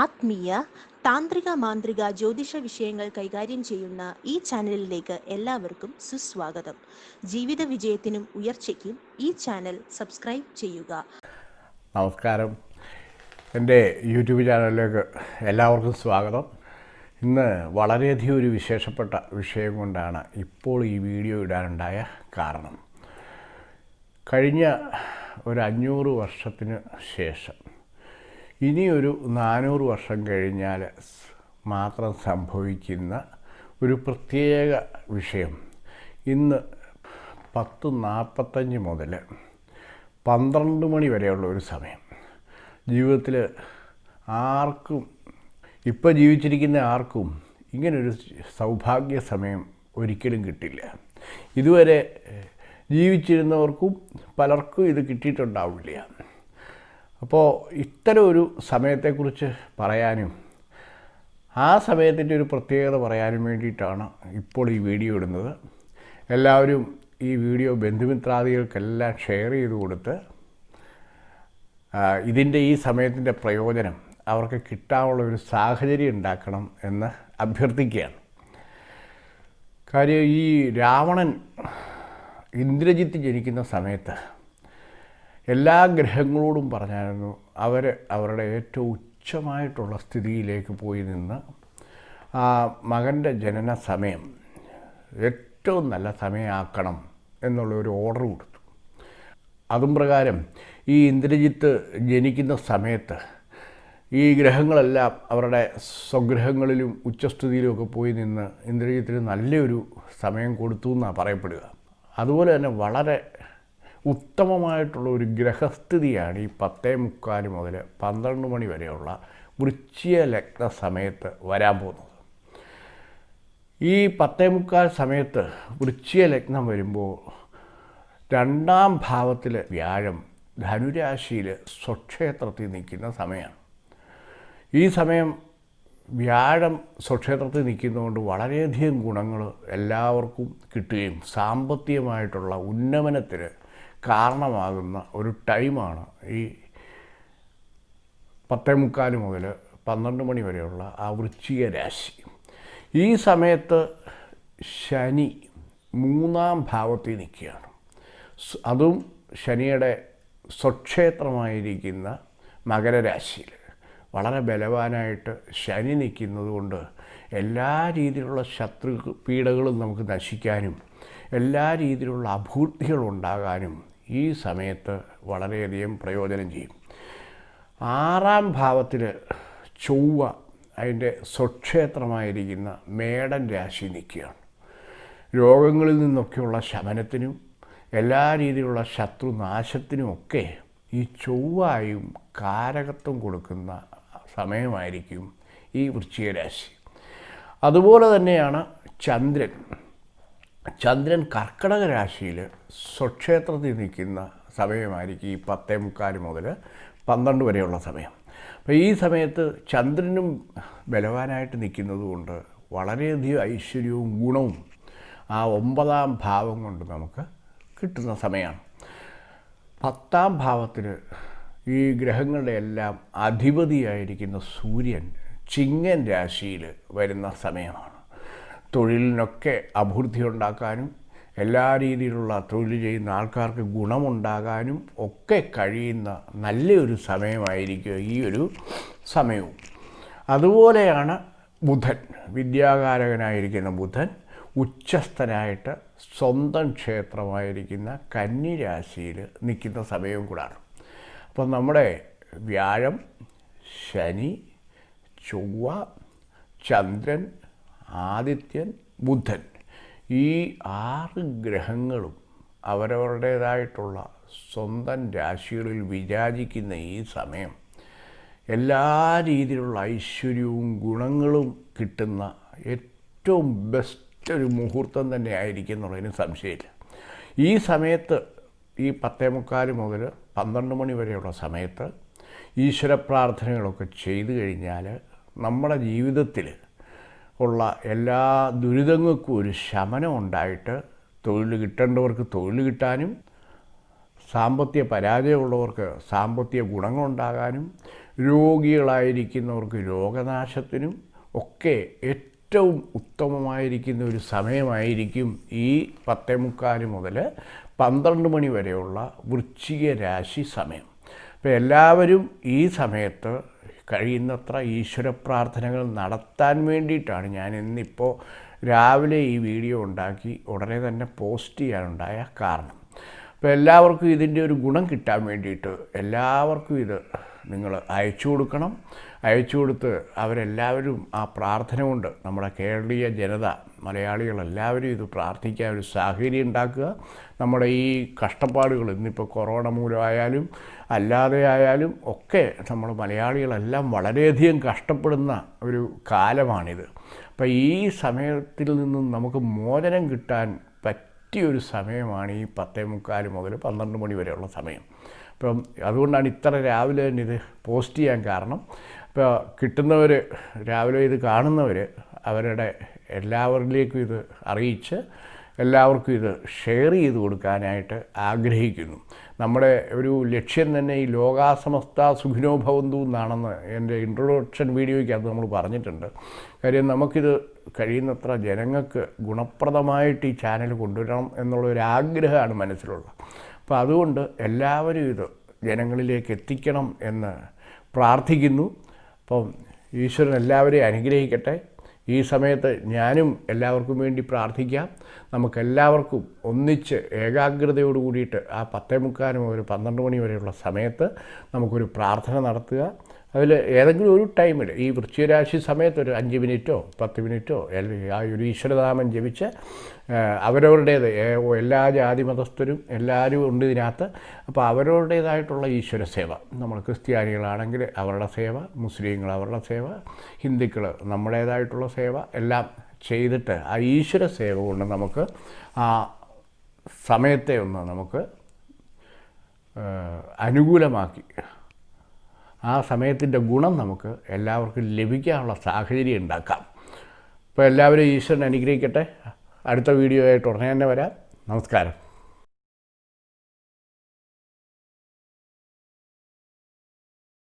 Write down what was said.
ആത്മീയ താന്ത്രിക മാന്ത്രിക ജ്യോതിഷ വിഷയങ്ങൾ കൈകാര്യം ചെയ്യുന്ന ഈ ചാനലിലേക്ക് എല്ലാവർക്കും സുസ്വാഗതം. ജീവിത വിജയത്തിനും ഉയർച്ചയ്ക്കും ഈ ചാനൽ സബ്സ്ക്രൈബ് ചെയ്യുക. നമസ്കാരം. എന്റെ യൂട്യൂബ് ചാനലിലേക്ക് എല്ലാവർക്കും സ്വാഗതം. ഇന്ന് വളരെയധികം ഒരു വിശേഷപ്പെട്ട വിഷയം കൊണ്ടാണ് ഇപ്പോൾ ഈ വീഡിയോ ഇടാനുണ്ടായ കാരണം. കഴിഞ്ഞ ഒരു അഞ്ഞൂറ് വർഷത്തിന് ശേഷം ഇനിയൊരു നാനൂറ് വർഷം കഴിഞ്ഞാൽ മാത്രം സംഭവിക്കുന്ന ഒരു പ്രത്യേക വിഷയം. ഇന്ന് പത്ത് നാൽപ്പത്തഞ്ച് മുതൽ പന്ത്രണ്ട് മണി വരെയുള്ള ഒരു സമയം. ജീവിതത്തിൽ ആർക്കും ഇപ്പോൾ ജീവിച്ചിരിക്കുന്ന ആർക്കും ഇങ്ങനൊരു സൗഭാഗ്യ സമയം ഒരിക്കലും കിട്ടില്ല. ഇതുവരെ ജീവിച്ചിരുന്നവർക്കും പലർക്കും ഇത് കിട്ടിയിട്ടുണ്ടാവില്ല. അപ്പോൾ ഇത്തരം ഒരു സമയത്തെക്കുറിച്ച് പറയാനും ആ സമയത്തിന്റെ ഒരു പ്രത്യേകത പറയാനും വേണ്ടിയിട്ടാണ് ഇപ്പോൾ ഈ വീഡിയോ ഇടുന്നത്. എല്ലാവരും ഈ വീഡിയോ ബന്ധുമിത്രാദികൾക്കെല്ലാം ഷെയർ ചെയ്ത് കൊടുത്ത് ഇതിന്റെ ഈ സമയത്തിന്റെ പ്രയോജനം അവർക്ക് കിട്ടാനുള്ള ഒരു സാഹചര്യം ഉണ്ടാക്കണം എന്ന് അഭ്യർത്ഥിക്കുകയാണ്. കാര്യം ഈ രാവണൻ ഇന്ദ്രജിത്ത് ജനിക്കുന്ന സമയത്ത് എല്ലാ ഗ്രഹങ്ങളോടും പറഞ്ഞായിരുന്നു അവർ അവരുടെ ഏറ്റവും ഉച്ചമായിട്ടുള്ള സ്ഥിതിയിലേക്ക് പോയി നിന്ന് ആ മകന്റെ ജനന സമയം ഏറ്റവും നല്ല സമയമാക്കണം എന്നുള്ള ഒരു ഓർഡർ കൊടുത്തു. അതും പ്രകാരം ഈ ഇന്ദ്രജിത്ത് ജനിക്കുന്ന സമയത്ത് ഈ ഗ്രഹങ്ങളെല്ലാം അവരുടെ സ്വഗ്രഹങ്ങളിലും ഉച്ചസ്ഥിതിയിലുമൊക്കെ പോയി നിന്ന് ഇന്ദ്രജിത്തിന് നല്ലൊരു സമയം കൊടുത്തു എന്നാണ് പറയപ്പെടുക. അതുപോലെ തന്നെ വളരെ ഉത്തമമായിട്ടുള്ള ഒരു ഗ്രഹസ്ഥിതിയാണ് ഈ പത്തേ മുക്കാൽ മുതൽ പന്ത്രണ്ട് മണി വരെയുള്ള വൃശ്ചിക ലഗ്ന സമയത്ത് വരാൻ പോകുന്നത്. ഈ പത്തേ മുക്കാൽ സമയത്ത് വൃശ്ചിക ലഗ്നം വരുമ്പോൾ രണ്ടാം ഭാവത്തിൽ വ്യാഴം ധനുരാശിയിൽ സ്വക്ഷേത്രത്തിൽ നിൽക്കുന്ന സമയമാണ്. ഈ സമയം വ്യാഴം സ്വക്ഷേത്രത്തിൽ നിൽക്കുന്നതുകൊണ്ട് വളരെയധികം ഗുണങ്ങൾ എല്ലാവർക്കും കിട്ടുകയും സാമ്പത്തികമായിട്ടുള്ള ഉന്നമനത്തിന് കാരണമാകുന്ന ഒരു ടൈമാണ് ഈ പത്തേ മുക്കാൽ മുതൽ പന്ത്രണ്ട് മണി വരെയുള്ള ആ വൃശ്ചിക രാശി. ഈ സമയത്ത് ശനി മൂന്നാം ഭാവത്തിൽ നിൽക്കുകയാണ്. അതും ശനിയുടെ സ്വക്ഷേത്രമായിരിക്കുന്ന മകരരാശിയിൽ വളരെ ബലവാനായിട്ട് ശനി നിൽക്കുന്നത് കൊണ്ട് എല്ലാ രീതിയിലുള്ള ശത്രു പീഡകളും നമുക്ക് നശിക്കാനും എല്ലാ രീതിയിലുള്ള അഭൂർത്തികളുണ്ടാകാനും ഈ സമയത്ത് വളരെയധികം പ്രയോജനം ചെയ്യും. ആറാം ഭാവത്തിൽ ചൊവ്വ അതിന്റെ സ്വക്ഷേത്രമായിരിക്കുന്ന മേടൻ രാശി നിൽക്കുകയാണ്. രോഗങ്ങളിൽ നിന്നൊക്കെയുള്ള ശമനത്തിനും എല്ലാ രീതിയിലുള്ള ശത്രുനാശത്തിനുമൊക്കെ ഈ ചൊവ്വായും കാരകത്വം കൊടുക്കുന്ന സമയമായിരിക്കും ഈ വൃശ്ചിക രാശി. അതുപോലെ തന്നെയാണ് ചന്ദ്രൻ. ചന്ദ്രൻ കർക്കടക രാശിയിൽ സ്വക്ഷേത്രത്തിൽ നിൽക്കുന്ന സമയമായിരിക്കും ഈ പത്തേ മുക്കാൽ മുതൽ പന്ത്രണ്ട് വരെയുള്ള സമയം. അപ്പോൾ ഈ സമയത്ത് ചന്ദ്രനും ബലവാനായിട്ട് നിൽക്കുന്നതുകൊണ്ട് വളരെയധികം ഐശ്വര്യവും ഗുണവും ആ ഒമ്പതാം ഭാവം കൊണ്ട് നമുക്ക് കിട്ടുന്ന സമയമാണ്. പത്താം ഭാവത്തിൽ ഈ ഗ്രഹങ്ങളുടെ എല്ലാം അധിപതിയായിരിക്കുന്ന സൂര്യൻ ചിങ്ങൻ രാശിയിൽ വരുന്ന സമയമാണ്. തൊഴിലിനൊക്കെ അഭിവൃദ്ധി ഉണ്ടാക്കാനും എല്ലാ രീതിയിലുള്ള തൊഴിൽ ചെയ്യുന്ന ആൾക്കാർക്ക് ഗുണമുണ്ടാകാനും ഒക്കെ കഴിയുന്ന നല്ലൊരു സമയമായിരിക്കും ഈ ഒരു സമയവും. അതുപോലെയാണ് ബുധൻ. വിദ്യാകാരകനായിരിക്കുന്ന ബുധൻ ഉച്ചസ്ഥനായിട്ട് സ്വന്തം ക്ഷേത്രമായിരിക്കുന്ന കന്നിരാശിയിൽ നിൽക്കുന്ന സമയവും കൂടാണ്. അപ്പം നമ്മുടെ വ്യാഴം ശനി ചൊവ്വ ചന്ദ്രൻ ആദിത്യൻ ബുധൻ ഈ ആറ് ഗ്രഹങ്ങളും അവരവരുടേതായിട്ടുള്ള സ്വന്തം രാശികളിൽ വിരാജിക്കുന്ന ഈ സമയം എല്ലാ രീതിയിലുള്ള ഐശ്വര്യവും ഗുണങ്ങളും കിട്ടുന്ന ഏറ്റവും ബെസ്റ്റ് ഒരു മുഹൂർത്തം തന്നെ ആയിരിക്കും എന്നുള്ളതിന് സംശയമില്ല. ഈ സമയത്ത് ഈ പത്തേ മുക്കാൽ മുതൽ പന്ത്രണ്ട് മണി വരെയുള്ള സമയത്ത് ഈശ്വര പ്രാർത്ഥനകളൊക്കെ ചെയ്തു കഴിഞ്ഞാൽ നമ്മുടെ ജീവിതത്തിൽ ഉള്ള എല്ലാ ദുരിതങ്ങൾക്കും ഒരു ശമനം ഉണ്ടായിട്ട് തൊഴിൽ കിട്ടേണ്ടവർക്ക് തൊഴിൽ കിട്ടാനും സാമ്പത്തിക പരാജയമുള്ളവർക്ക് സാമ്പത്തിക ഗുണങ്ങളുണ്ടാകാനും രോഗികളായിരിക്കുന്നവർക്ക് രോഗനാശത്തിനും ഒക്കെ ഏറ്റവും ഉത്തമമായിരിക്കുന്ന ഒരു സമയമായിരിക്കും ഈ പത്തേ മുക്കാൽ മുതൽ പന്ത്രണ്ട് മണി വരെയുള്ള വൃശ്ചിക രാശി സമയം. അപ്പോൾ എല്ലാവരും ഈ സമയത്ത് കഴിയുന്നത്ര ഈശ്വര പ്രാർത്ഥനകൾ നടത്താൻ വേണ്ടിയിട്ടാണ് ഞാൻ ഇന്നിപ്പോൾ രാവിലെ ഈ വീഡിയോ ഉണ്ടാക്കി ഉടനെ തന്നെ പോസ്റ്റ് ചെയ്യാനുണ്ടായ കാരണം. അപ്പോൾ എല്ലാവർക്കും ഇതിന്റെ ഒരു ഗുണം കിട്ടാൻ വേണ്ടിയിട്ട് എല്ലാവർക്കും ഇത് നിങ്ങൾ അയച്ചു കൊടുക്കണം. അയച്ചു കൊടുത്ത് അവരെല്ലാവരും ആ പ്രാർത്ഥന കൊണ്ട് നമ്മുടെ കേരളീയ ജനത മലയാളികളെല്ലാവരും ഇത് പ്രാർത്ഥിക്കാൻ ഒരു സാഹചര്യം ഉണ്ടാക്കുക. നമ്മുടെ ഈ കഷ്ടപ്പാടുകൾ ഇന്നിപ്പോൾ കൊറോണ മൂലമായാലും അല്ലാതെ ആയാലും ഒക്കെ നമ്മൾ മലയാളികളെല്ലാം വളരെയധികം കഷ്ടപ്പെടുന്ന ഒരു കാലമാണിത്. അപ്പോൾ ഈ സമയത്തിൽ നിന്നും നമുക്ക് മോചനം കിട്ടാൻ പറ്റിയൊരു സമയമാണ് ഈ പത്തേ മുക്കാൽ മുതൽ പന്ത്രണ്ട് മണി വരെയുള്ള സമയം. അപ്പം അതുകൊണ്ടാണ് ഇത്ര രാവിലെ തന്നെ ഇത് പോസ്റ്റ് ചെയ്യാൻ കാരണം. ഇപ്പോൾ കിട്ടുന്നവർ രാവിലെ ഇത് കാണുന്നവർ അവരുടെ എല്ലാവരിലേക്കും ഇത് അറിയിച്ച് എല്ലാവർക്കും ഇത് ഷെയർ ചെയ്ത് കൊടുക്കാനായിട്ട് ആഗ്രഹിക്കുന്നു. നമ്മുടെ ഒരു ലക്ഷ്യം തന്നെ ഈ ലോകാസമസ്ത സുഖിനോഭവന്തു എന്നാണെന്ന് എന്റെ ഇൻട്രൊഡക്ഷൻ വീഡിയോയ്ക്ക് അത് നമ്മൾ പറഞ്ഞിട്ടുണ്ട്. കാര്യം നമുക്കിത് കഴിയുന്നത്ര ജനങ്ങൾക്ക് ഗുണപ്രദമായിട്ട് ഈ ചാനൽ കൊണ്ടുവരണം എന്നുള്ള ഒരു ആഗ്രഹമാണ് മനസ്സിലുള്ളത്. അപ്പോൾ അതുകൊണ്ട് എല്ലാവരും ഇത് ജനങ്ങളിലേക്ക് എത്തിക്കണം എന്ന് പ്രാർത്ഥിക്കുന്നു. അപ്പം ഈശ്വരൻ എല്ലാവരെയും അനുഗ്രഹിക്കട്ടെ. ഈ സമയത്ത് ഞാനും എല്ലാവർക്കും വേണ്ടി പ്രാർത്ഥിക്കാം. നമുക്കെല്ലാവർക്കും ഒന്നിച്ച് ഏകാഗ്രതയോട് കൂടിയിട്ട് ആ പത്തേ മുക്കാലും ഒരു പന്ത്രണ്ട് മണി വരെയുള്ള സമയത്ത് നമുക്കൊരു പ്രാർത്ഥന നടത്തുക. അതിൽ ഏതെങ്കിലും ഒരു ടൈമിൽ ഈ വൃശ്ചികരാശി സമയത്ത് ഒരു അഞ്ച് മിനിറ്റോ പത്ത് മിനിറ്റോ ആ ഒരു ഈശ്വരനാമം ജപിച്ച് അവരവരുടേത് എല്ലാ ജാതി മതസ്ഥരും എല്ലാവരും ഉണ്ട് ഇതിനകത്ത്. അപ്പോൾ അവരവരുടേതായിട്ടുള്ള ഈശ്വര സേവ. നമ്മൾ ക്രിസ്ത്യാനികളാണെങ്കിൽ അവരുടെ സേവ മുസ്ലിങ്ങൾ അവരുടെ സേവ ഹിന്ദുക്കൾ നമ്മുടേതായിട്ടുള്ള സേവ എല്ലാം ചെയ്തിട്ട് ആ ഈശ്വര സേവ കൊണ്ട് നമുക്ക് ആ സമയത്തെ ഒന്ന് നമുക്ക് അനുകൂലമാക്കി ആ സമയത്തിന്റെ ഗുണം നമുക്ക് എല്ലാവർക്കും ലഭിക്കാനുള്ള സാഹചര്യം ഉണ്ടാക്കാം. അപ്പോൾ എല്ലാവരും ഈശ്വരൻ അനുഗ്രഹിക്കട്ടെ. അടുത്ത വീഡിയോ ആയിട്ട് ഉടനെ തന്നെ വരാം. നമസ്കാരം.